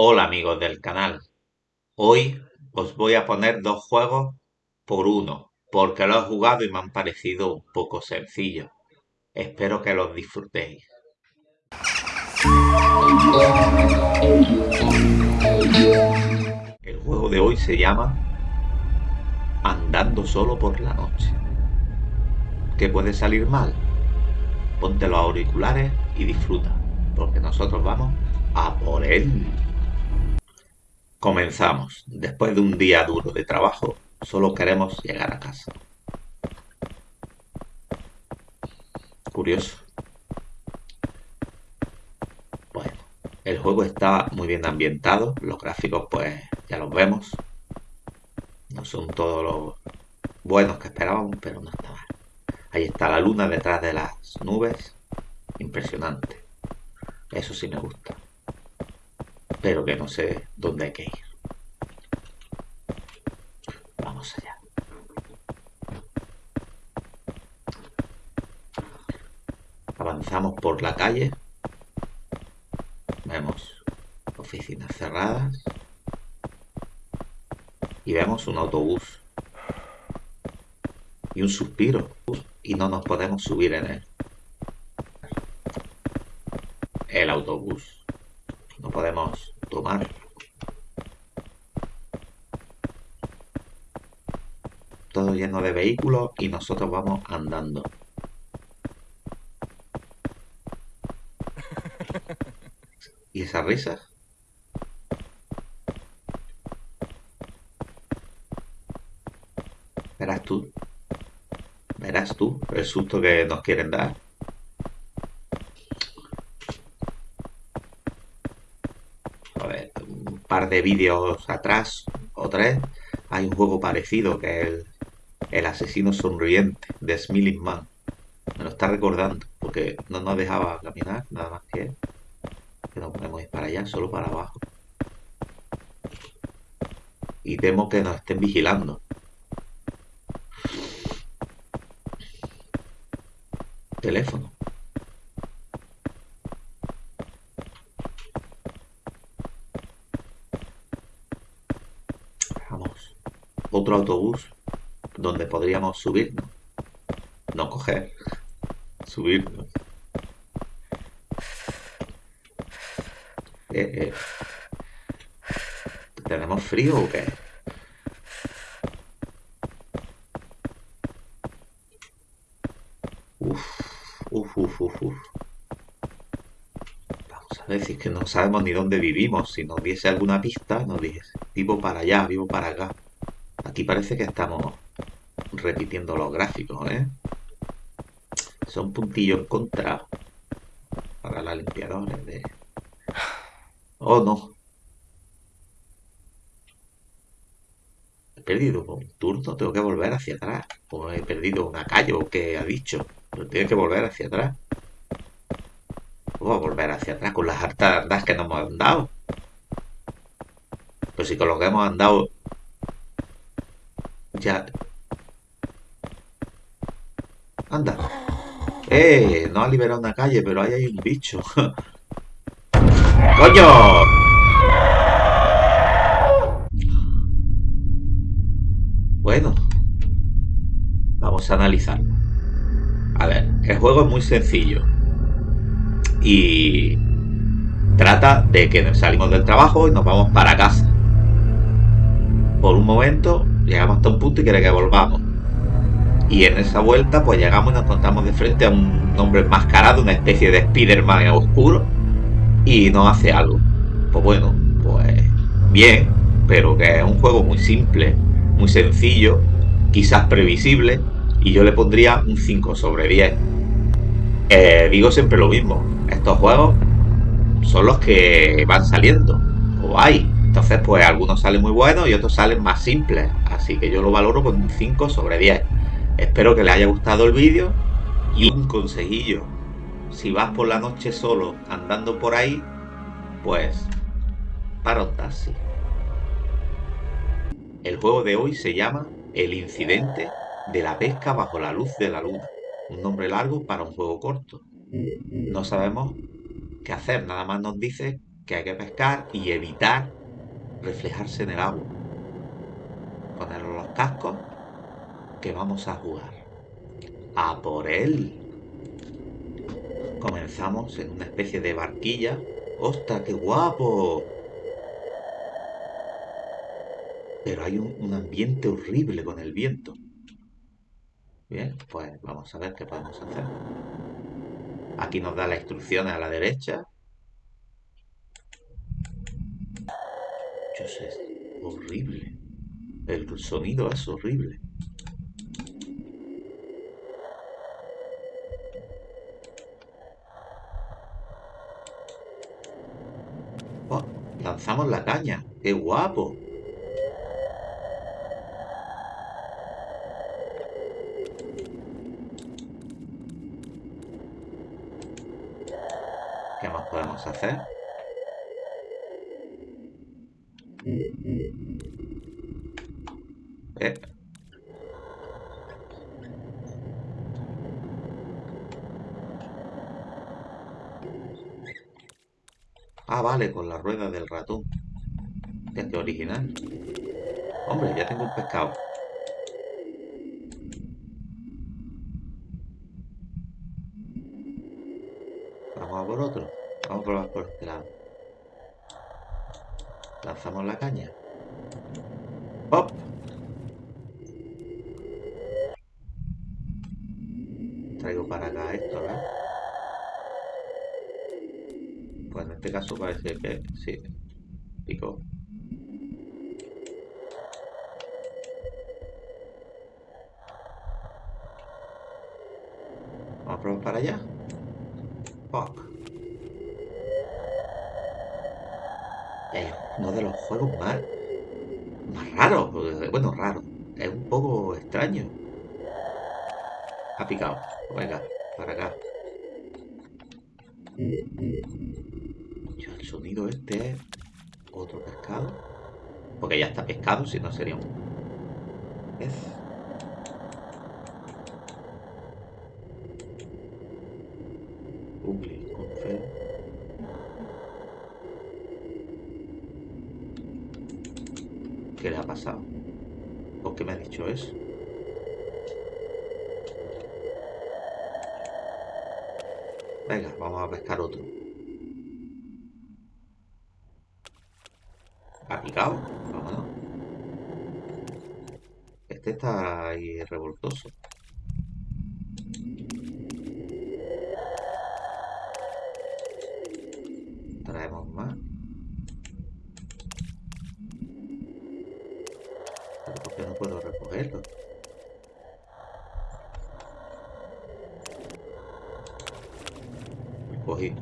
Hola amigos del canal, hoy os voy a poner dos juegos por uno, porque los he jugado y me han parecido un poco sencillos. Espero que los disfrutéis. El juego de hoy se llama Andando solo por la noche. ¿Qué puede salir mal? Ponte los auriculares y disfruta, porque nosotros vamos a por él. Comenzamos. Después de un día duro de trabajo, solo queremos llegar a casa. Curioso. Bueno, el juego está muy bien ambientado. Los gráficos, pues, ya los vemos. No son todos los buenos que esperábamos, pero no está mal. Ahí está la luna detrás de las nubes. Impresionante. Eso sí me gusta pero que no sé dónde hay que ir. Vamos allá. Avanzamos por la calle. Vemos oficinas cerradas. Y vemos un autobús. Y un suspiro. Y no nos podemos subir en él. El autobús no podemos tomar. Todo lleno de vehículos y nosotros vamos andando. ¿Y esas risas? Verás tú. Verás tú el susto que nos quieren dar. De vídeos atrás, o tres, hay un juego parecido que es el, asesino sonriente de Smiling Man. Me lo está recordando, porque no nos dejaba caminar, nada más que, que no podemos ir para allá, solo para abajo. Y temo que nos estén vigilando. Teléfono. Otro autobús donde podríamos subirnos. No coger, subirnos. Eh, eh. ¿Tenemos frío o qué? Uf, uf, uf, uf, uf. Vamos a ver si es que no sabemos ni dónde vivimos. Si nos diese alguna pista, nos dijese, vivo para allá, vivo para acá. Aquí parece que estamos repitiendo los gráficos, ¿eh? Son puntillos contra para la limpiadora de... Oh, no. He perdido un turno, tengo que volver hacia atrás. O he perdido una calle, o que ha dicho. Pero tengo que volver hacia atrás. Voy a volver hacia atrás con las hartas andas que nos hemos andado. Pues si con lo que hemos andado ya. Anda. ¡Eh! No ha liberado una calle, pero ahí hay un bicho. ¡Coño! Bueno. Vamos a analizarlo. A ver, el juego es muy sencillo. Y trata de que salimos del trabajo y nos vamos para casa. Por un momento llegamos hasta un punto y quiere que volvamos. Y en esa vuelta, pues llegamos y nos encontramos de frente a un hombre enmascarado, una especie de Spider-Man oscuro, y nos hace algo. Pues bueno, pues bien, pero que es un juego muy simple, muy sencillo, quizás previsible, y yo le pondría un 5 sobre 10. Eh, digo siempre lo mismo, estos juegos son los que van saliendo, o hay, entonces, pues algunos salen muy buenos y otros salen más simples. Así que yo lo valoro con un 5 sobre 10. Espero que les haya gustado el vídeo. Y un consejillo. Si vas por la noche solo andando por ahí, pues para un taxi. El juego de hoy se llama El incidente de la pesca bajo la luz de la luna. Un nombre largo para un juego corto. No sabemos qué hacer, nada más nos dice que hay que pescar y evitar reflejarse en el agua. Poner los cascos que vamos a jugar. A por él. Comenzamos en una especie de barquilla. ¡Ostras, qué guapo! Pero hay un, un ambiente horrible con el viento. Bien, pues vamos a ver qué podemos hacer. Aquí nos da las instrucciones a la derecha. Dios, es horrible. El sonido es horrible. Oh, lanzamos la caña. ¡Qué guapo! ¿Qué más podemos hacer? Eh. Ah, vale, con la rueda del ratón. Qué original. Hombre, ya tengo un pescado. Vamos a por otro. Vamos a probar por este lado. Lanzamos la caña. ¡Hop! Traigo para acá esto, ¿verdad? Pues en este caso parece que sí. Pico. Vamos a probar para allá. Fuck. Es uno de los juegos más, más raros. Bueno, raro. Es un poco extraño. Ha picado. Venga, para acá. Yo, el sonido este es otro pescado. Porque ya está pescado, si no sería un pez. Google, con ¿Qué le ha pasado? ¿Por qué me ha dicho eso? Venga, vamos a pescar otro. ¿Ha picado? Vámonos. Este está ahí revoltoso. Traemos más. Pero ¿por qué no puedo recogerlo? Cogí.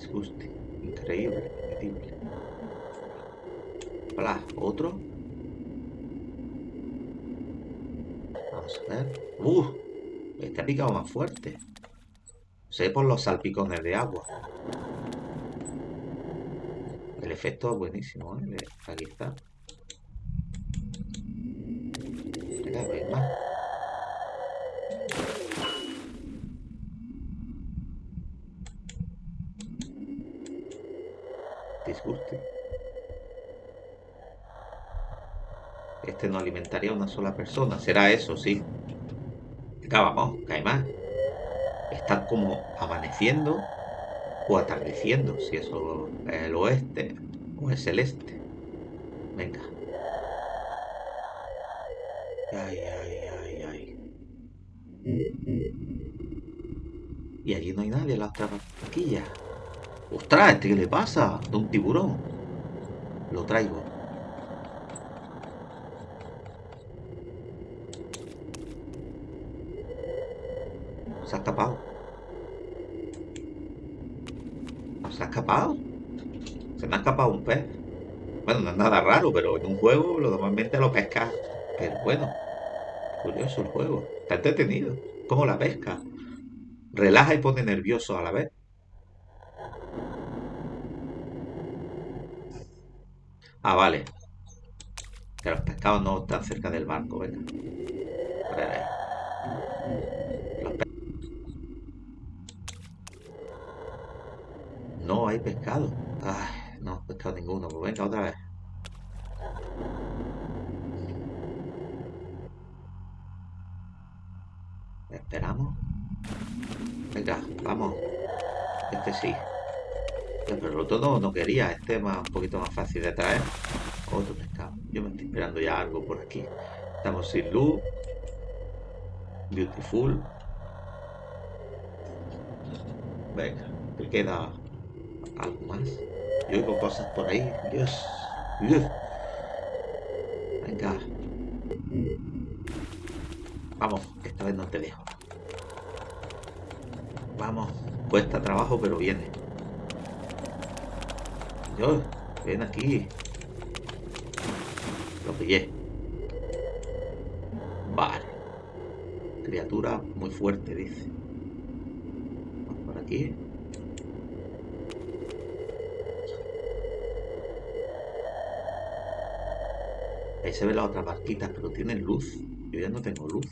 Disguste. Increíble. Increíble. Hola, otro. Vamos a ver. ¡Uh! Este ha picado más fuerte. Sé por los salpicones de agua. El efecto es buenísimo, ¿eh? Aquí está. Venga, ven más. Este no alimentaría a una sola persona. Será eso, sí. Venga, vamos, más. Están como amaneciendo o atardeciendo, si eso es el oeste o es el este. Venga. Ay, ay, ay, ay. Y allí no hay nadie en la otra barquilla. ¡Ostras! ¿Este qué le pasa? De un tiburón. Lo traigo. Se ha escapado. ¿Se ha escapado? Se me ha escapado un pez. Bueno, no es nada raro, pero en un juego lo normalmente lo pescas. Pero bueno, curioso el juego. Está entretenido. Como la pesca. Relaja y pone nervioso a la vez. Ah, vale. Que los pescados no están cerca del barco, venga. No hay pescado. Ay, no he pescado ninguno. Pues venga, otra vez. Esperamos. Venga, vamos. Este sí. Pero el otro no, quería. Este es un poquito más fácil de traer. Otro pescado. Yo me estoy esperando ya algo por aquí. Estamos sin luz. Beautiful. Venga, te queda algo más. Yo oigo cosas por ahí. Dios. Venga. Vamos, esta vez no te dejo. Vamos. Cuesta trabajo, pero viene. Ven aquí. Lo pillé. Vale. Criatura muy fuerte, dice. Vamos por aquí. Ahí se ven las otras barquitas, pero tienen luz. Yo ya no tengo luz.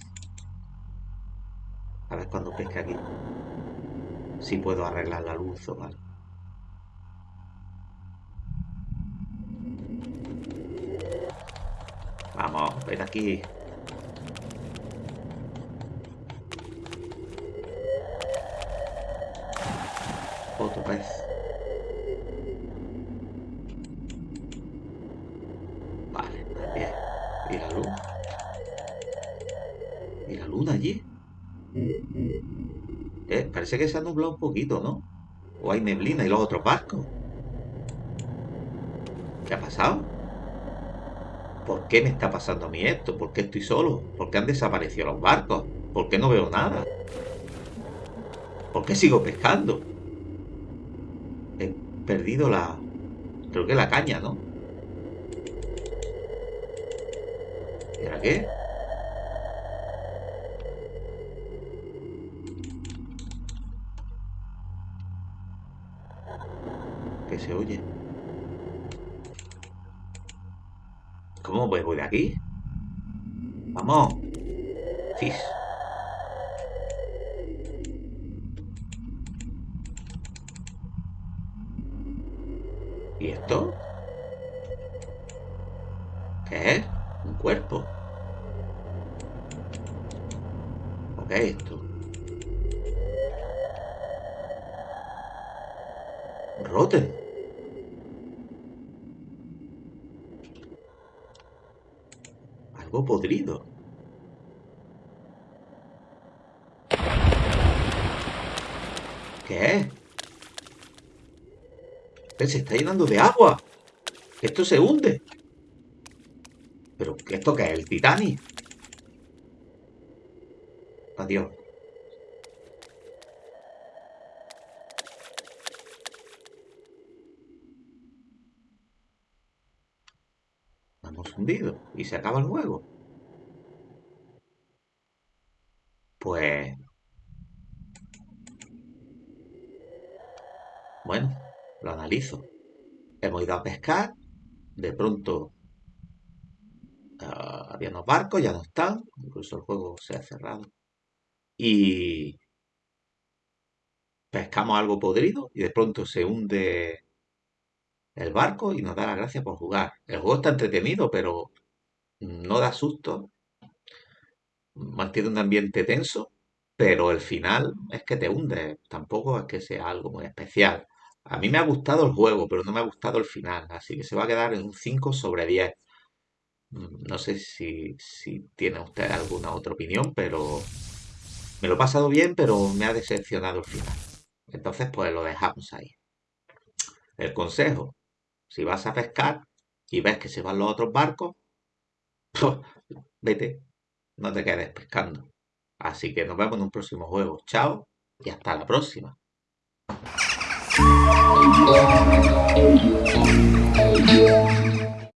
A ver cuando pesque aquí. Si puedo arreglar la luz o algo. Vamos, aquí. Otro pez. Vale, bien. ¿Y la luz? ¿Y la luna allí? Eh, parece que se ha nublado un poquito, ¿no? O hay neblina y los otros barcos. ¿Qué ha pasado? ¿Por qué me está pasando a mí esto? ¿Por qué estoy solo? ¿Por qué han desaparecido los barcos? ¿Por qué no veo nada? ¿Por qué sigo pescando? He perdido la... Creo que la caña, ¿no? ¿Y ahora qué? ¿Qué se oye? ¿Cómo voy de aquí? ¡Vamos! ¡Cis! ¿Y esto? ¿Qué es? Un cuerpo. ¿O qué es esto? Roten. Algo podrido. ¿Qué? Se está llenando de agua. Esto se hunde. ¿Pero esto qué es? ¿El Titanic? Adiós. Hemos hundido y se acaba el juego. Pues... Bueno, lo Hemos ido a pescar, de pronto ah, había unos barcos, ya no están, incluso el juego se ha cerrado. Y pescamos algo podrido y de pronto se hunde el barco y nos da la gracia por jugar. El juego está entretenido, pero no da susto. Mantiene un ambiente tenso, pero el final es que te hunde. Tampoco es que sea algo muy especial. A mí me ha gustado el juego, pero no me ha gustado el final. Así que se va a quedar en un 5 sobre 10. Mm, no sé si, si tiene usted alguna otra opinión, pero me lo he pasado bien, pero me ha decepcionado el final. Entonces, pues lo dejamos ahí. El consejo, si vas a pescar y ves que se van los otros barcos, vete, no te quedes pescando. Así que nos vemos en un próximo juego. Chao y hasta la próxima. Yeah.